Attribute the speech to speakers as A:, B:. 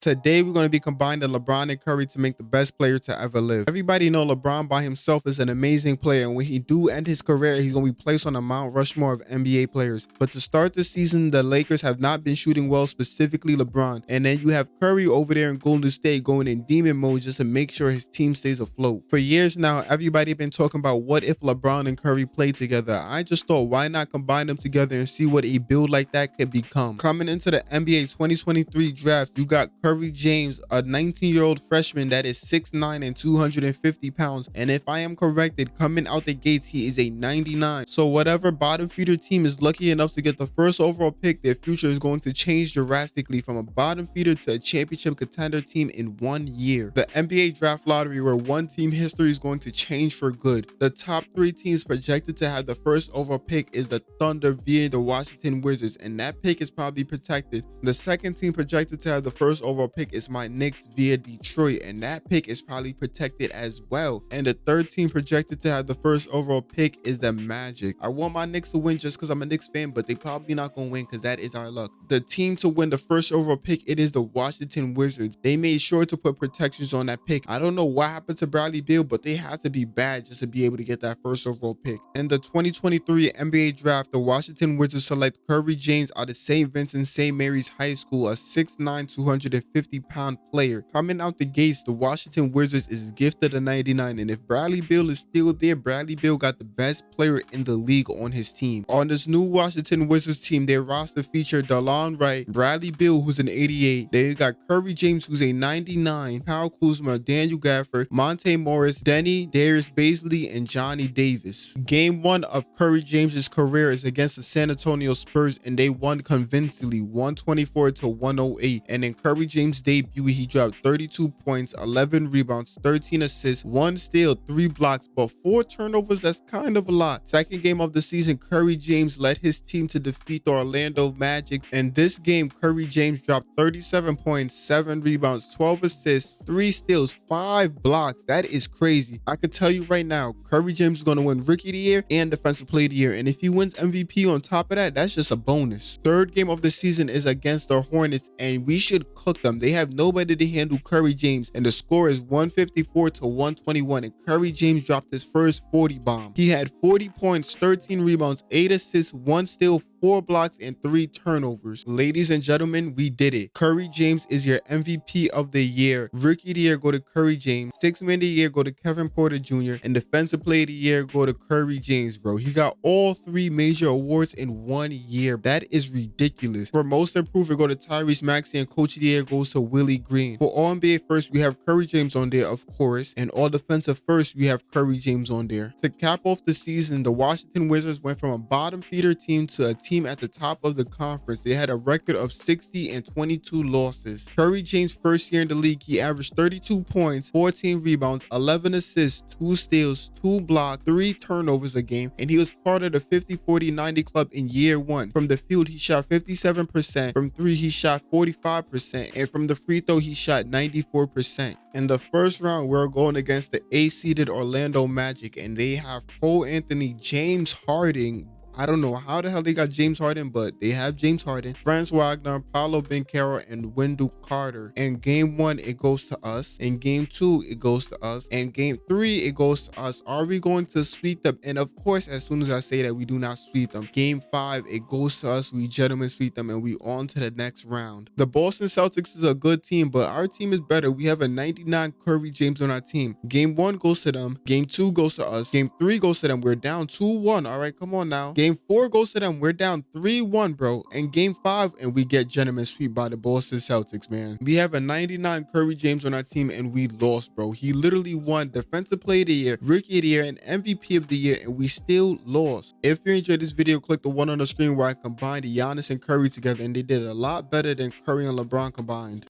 A: Today, we're going to be combining LeBron and Curry to make the best player to ever live. Everybody know LeBron by himself is an amazing player, and when he do end his career, he's going to be placed on a Mount Rushmore of NBA players. But to start the season, the Lakers have not been shooting well, specifically LeBron. And then you have Curry over there in Golden State going in demon mode just to make sure his team stays afloat. For years now, everybody been talking about what if LeBron and Curry play together. I just thought, why not combine them together and see what a build like that could become. Coming into the NBA 2023 draft, you got Curry Curry James, a 19-year-old freshman that is 6'9 and 250 pounds. And if I am corrected, coming out the gates, he is a 99. So whatever bottom feeder team is lucky enough to get the first overall pick, their future is going to change drastically from a bottom feeder to a championship contender team in one year. The NBA draft lottery where one team history is going to change for good. The top three teams projected to have the first overall pick is the Thunder via the Washington Wizards, and that pick is probably protected. The second team projected to have the first overall overall pick is my Knicks via Detroit, and that pick is probably protected as well. And the third team projected to have the first overall pick is the Magic. I want my Knicks to win just because I'm a Knicks fan, but they probably not gonna win because that is our luck. The team to win the first overall pick, it is the Washington Wizards. They made sure to put protections on that pick. I don't know what happened to Bradley Beal, but they had to be bad just to be able to get that first overall pick. In the 2023 NBA draft, the Washington Wizards select Curry James out of St. Vincent St. Mary's High School, a 6'9", 250 50 pound player. Coming out the gates, the Washington Wizards is gifted a 99. And if Bradley Beal is still there, Bradley Beal got the best player in the league on his team. On this new Washington Wizards team, their roster featured Delon Wright, Bradley Beal, who's an 88. They got Curry James, who's a 99, Kyle Kuzma, Daniel Gafford, Monte Morris, Deni, Darius Bazley, and Johnny Davis. Game one of Curry James's career is against the San Antonio Spurs, and they won convincingly 124 to 108. And then Curry James James debut, he dropped 32 points, 11 rebounds, 13 assists, one steal, three blocks, but four turnovers. That's kind of a lot. Second game of the season, Curry James led his team to defeat the Orlando Magic. In this game, Curry James dropped 37 points, seven rebounds, 12 assists, three steals, five blocks. That is crazy. I can tell you right now, Curry James is going to win Rookie of the Year and Defensive Player of the Year. And if he wins MVP on top of that, that's just a bonus. Third game of the season is against the Hornets, and we should cook them them. They have nobody to handle Curry James, and the score is 154 to 121. And Curry James dropped his first 40 bomb. He had 40 points, 13 rebounds, 8 assists, 1 steal, four blocks and three turnovers. Ladies and gentlemen, we did it. Curry James is your MVP of the year. Rookie of the year go to Curry James. Six man of the year go to Kevin Porter Jr. And defensive player of the year go to Curry James, bro. He got all three major awards in one year. That is ridiculous. For most improved, go to Tyrese Maxey and coach of the year goes to Willie Green. For all NBA first, we have Curry James on there, of course. And all defensive first, we have Curry James on there. To cap off the season, the Washington Wizards went from a bottom feeder team to a team at the top of the conference. They had a record of 60 and 22 losses. Curry James' first year in the league, he averaged 32 points, 14 rebounds, 11 assists, 2 steals, 2 blocks, 3 turnovers a game, and he was part of the 50-40-90 club in year 1. From the field, he shot 57%, from 3 he shot 45%, and from the free throw he shot 94%. In the first round, we're going against the A-seeded Orlando Magic, and they have Cole Anthony, James Harden, I don't know how the hell they got James Harden, but they have James Harden, Franz Wagner, Paolo Banchero, and Wendell Carter. In game one, it goes to us. In game two, it goes to us. And game three, it goes to us. Are we going to sweep them? And of course, as soon as I say that, we do not sweep them. Game five, it goes to us. We gentlemen sweep them, and we on to the next round. The Boston Celtics is a good team, but our team is better. We have a 99 Curry James on our team. Game one goes to them. Game two goes to us. Game three goes to them. We're down 2-1. All right, come on now. Game Game four goes to them. We're down 3-1, bro. And game five, and we get gentlemen sweep by the Boston Celtics, man. We have a 99 Curry James on our team, and we lost, bro. He literally won Defensive Player of the Year, Rookie of the Year, and MVP of the Year, and we still lost. If you enjoyed this video, click the one on the screen where I combined Giannis and Curry together, and they did a lot better than Curry and LeBron combined.